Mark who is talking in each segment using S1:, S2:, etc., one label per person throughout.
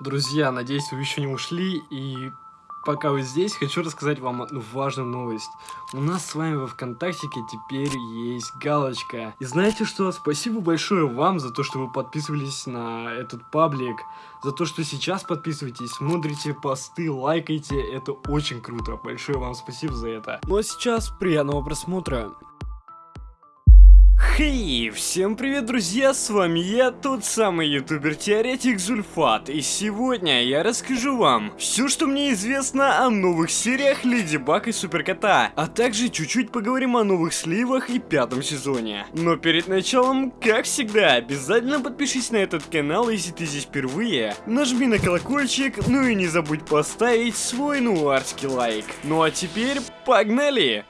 S1: Друзья, надеюсь, вы еще не ушли, и пока вы здесь, хочу рассказать вам одну важную новость. У нас с вами во ВКонтактике теперь есть галочка. И знаете что? Спасибо большое вам за то, что вы подписывались на этот паблик, за то, что сейчас подписываетесь, смотрите посты, лайкайте, это очень круто. Большое вам спасибо за это. Ну а сейчас приятного просмотра. Хей, всем привет, друзья, с вами я, тот самый ютубер-теоретик Зульфат, и сегодня я расскажу вам все, что мне известно о новых сериях Леди Баг и Суперкота, а также чуть-чуть поговорим о новых сливах и пятом сезоне. Но перед началом, как всегда, обязательно подпишись на этот канал, если ты здесь впервые, нажми на колокольчик, ну и не забудь поставить свой нуарский лайк. Ну а теперь, погнали!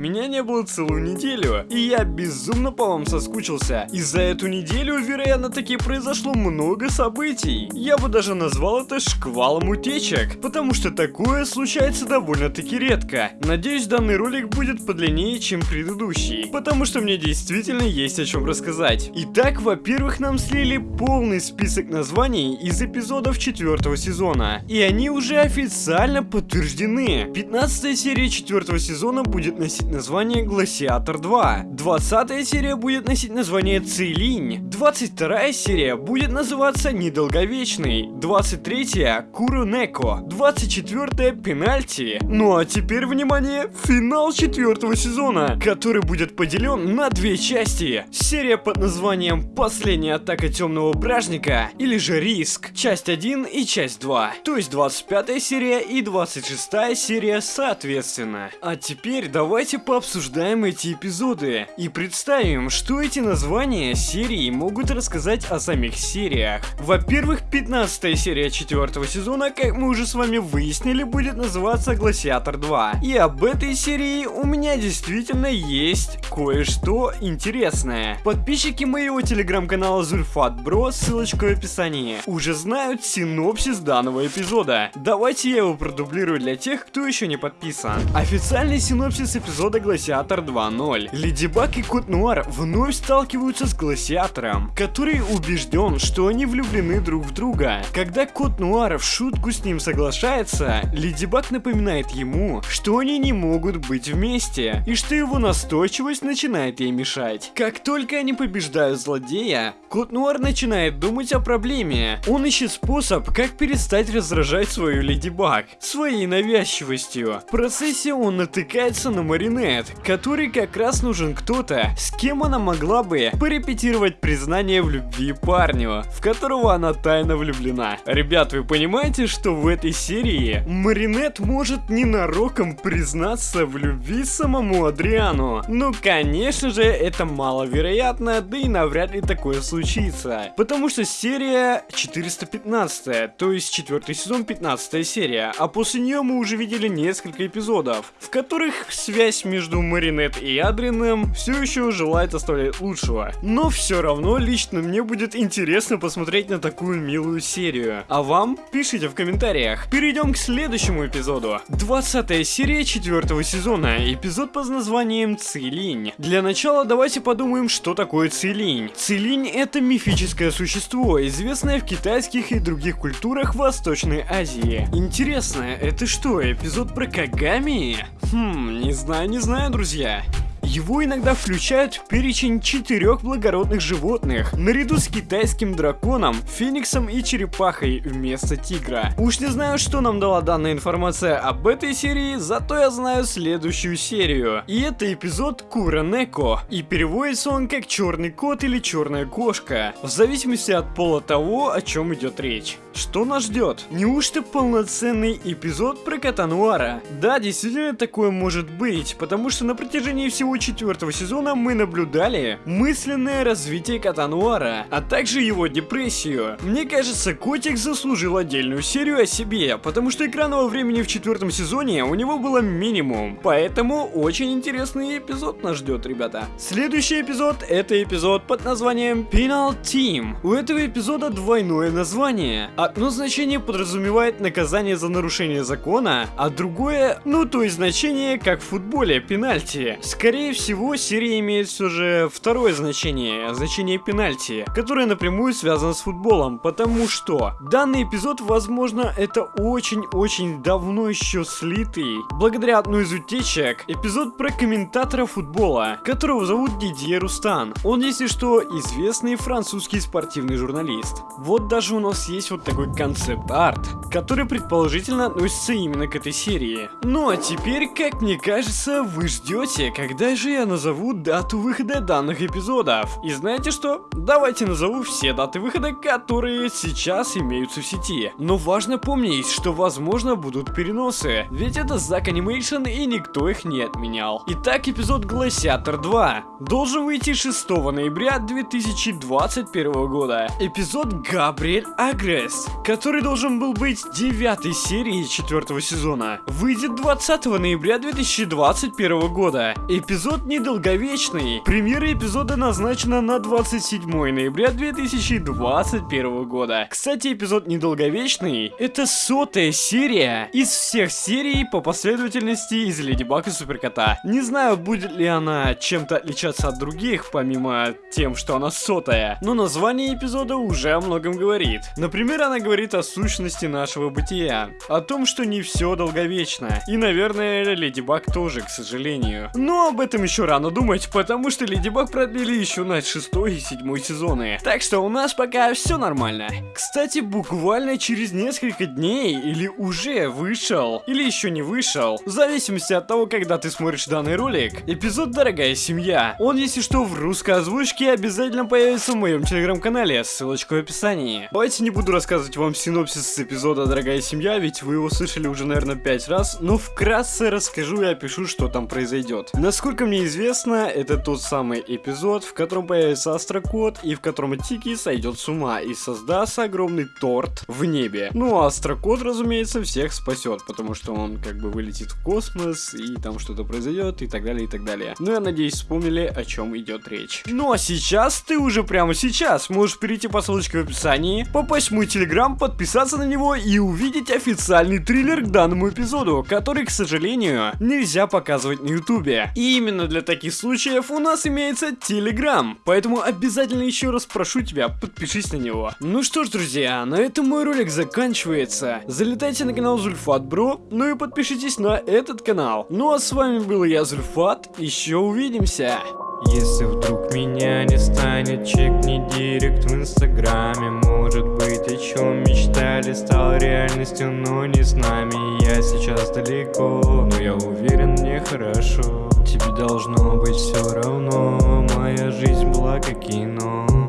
S1: Меня не было целую неделю, и я безумно по вам соскучился. И за эту неделю, вероятно, таки произошло много событий. Я бы даже назвал это шквалом утечек, потому что такое случается довольно-таки редко. Надеюсь, данный ролик будет подлиннее, чем предыдущий, потому что мне действительно есть о чем рассказать. Итак, во-первых, нам слили полный список названий из эпизодов четвертого сезона, и они уже официально подтверждены. 15 серия четвертого сезона будет носить название Гласиатор 2. 20 серия будет носить название Цилинь. 22 серия будет называться Недолговечный. 23 Курунеко. 24 Пенальти. Ну а теперь, внимание, финал четвертого сезона, который будет поделен на две части. Серия под названием Последняя атака темного бражника или же Риск. Часть 1 и часть 2. То есть 25 серия и 26 серия соответственно. А теперь давайте пообсуждаем эти эпизоды и представим, что эти названия серий могут рассказать о самих сериях. Во-первых, 15 серия 4 сезона, как мы уже с вами выяснили, будет называться Гласиатор 2. И об этой серии у меня действительно есть кое-что интересное. Подписчики моего телеграм-канала Зульфат Бро, ссылочка в описании, уже знают синопсис данного эпизода. Давайте я его продублирую для тех, кто еще не подписан. Официальный синопсис эпизода эпизода Гласиатор 2.0. Леди Баг и Кот Нуар вновь сталкиваются с Гласиатором, который убежден, что они влюблены друг в друга. Когда Кот Нуар в шутку с ним соглашается, Леди Баг напоминает ему, что они не могут быть вместе, и что его настойчивость начинает ей мешать. Как только они побеждают злодея, Кот Нуар начинает думать о проблеме. Он ищет способ, как перестать раздражать свою Леди Баг своей навязчивостью. В процессе он натыкается на Маринет Нет, который как раз нужен кто-то, с кем она могла бы порепетировать признание в любви парню, в которого она тайно влюблена. Ребят, вы понимаете, что в этой серии Маринет может ненароком признаться в любви самому Адриану? Ну, конечно же, это маловероятно, да и навряд ли такое случится. Потому что серия 415, то есть четвертый сезон 15 серия, а после нее мы уже видели несколько эпизодов, в которых связь между Маринет и Адрином все еще желает оставлять лучшего. Но все равно лично мне будет интересно посмотреть на такую милую серию. А вам? Пишите в комментариях. Перейдем к следующему эпизоду. 20 серия 4 сезона. Эпизод под названием Цилинь. Для начала давайте подумаем, что такое Цилинь. Цилинь это мифическое существо, известное в китайских и других культурах Восточной Азии. Интересно, это что, эпизод про Кагами? Хм, не знаю, не знаю, друзья. Его иногда включают в перечень четырех благородных животных, наряду с китайским драконом, фениксом и черепахой вместо тигра. Уж не знаю, что нам дала данная информация об этой серии, зато я знаю следующую серию. И это эпизод Куранеко, и переводится он как черный кот или черная кошка, в зависимости от пола того, о чем идет речь. Что нас ждет? Неужто полноценный эпизод про кота Нуара? Да, действительно такое может быть, потому что на протяжении всего четвертого сезона мы наблюдали мысленное развитие кота Нуара, а также его депрессию. Мне кажется, котик заслужил отдельную серию о себе, потому что экранного времени в четвертом сезоне у него было минимум, поэтому очень интересный эпизод нас ждет, ребята. Следующий эпизод это эпизод под названием Penal Team. У этого эпизода двойное название. Одно значение подразумевает наказание за нарушение закона, а другое, ну то есть значение как в футболе, пенальти. Скорее всего, серия имеет все же второе значение, значение пенальти, которое напрямую связано с футболом, потому что данный эпизод, возможно, это очень-очень давно еще слитый, благодаря одной из утечек, эпизод про комментатора футбола, которого зовут Дидье Рустан. Он, если что, известный французский спортивный журналист. Вот даже у нас есть вот такой концепт-арт, который предположительно относится именно к этой серии. Ну а теперь, как мне кажется, вы ждете, когда я назову дату выхода данных эпизодов. И знаете что? Давайте назову все даты выхода, которые сейчас имеются в сети. Но важно помнить, что возможно будут переносы, ведь это Zack Animation и никто их не отменял. Итак, эпизод Гласиатор 2 должен выйти 6 ноября 2021 года. Эпизод Габриэль Агресс, который должен был быть 9 серией 4 сезона, выйдет 20 ноября 2021 года. Эпизод недолговечный. Премьера эпизода назначена на 27 ноября 2021 года. Кстати, эпизод недолговечный это сотая серия из всех серий по последовательности из Леди Баг и Суперкота. Не знаю, будет ли она чем-то отличаться от других, помимо тем, что она сотая, но название эпизода уже о многом говорит. Например, она говорит о сущности нашего бытия, о том, что не все долговечно. И, наверное, Леди Баг тоже, к сожалению. Но об этом еще рано думать, потому что Леди Баг продлили еще на 6 и 7 сезоны. Так что у нас пока все нормально. Кстати, буквально через несколько дней или уже вышел, или еще не вышел, в зависимости от того, когда ты смотришь данный ролик, эпизод «Дорогая семья». Он, если что, в русской озвучке обязательно появится в моем телеграм-канале, ссылочка в описании. Давайте не буду рассказывать вам синопсис с эпизода «Дорогая семья», ведь вы его слышали уже, наверное, 5 раз, но вкратце расскажу и опишу, что там произойдет. Насколько мне известно, это тот самый эпизод, в котором появится Астрокот и в котором Тики сойдет с ума и создаст огромный торт в небе. Ну а Астрокот, разумеется, всех спасет, потому что он как бы вылетит в космос и там что-то произойдет и так далее и так далее. Ну я надеюсь вспомнили о чем идет речь. Ну а сейчас ты уже прямо сейчас можешь перейти по ссылочке в описании, попасть в мой телеграм, подписаться на него и увидеть официальный триллер к данному эпизоду, который, к сожалению, нельзя показывать на ютубе. И именно для таких случаев у нас имеется телеграм, поэтому обязательно еще раз прошу тебя, подпишись на него. Ну что ж, друзья, на этом мой ролик заканчивается. Залетайте на канал Зульфат Бро, ну и подпишитесь на этот канал. Ну а с вами был я, Зульфат, еще увидимся.
S2: Если вдруг меня не станет, чекни директ в инстаграме Может о чем мечтали, стал реальностью, но не с нами. Я сейчас далеко, но я уверен, мне хорошо. Тебе должно быть все равно, моя жизнь была как кино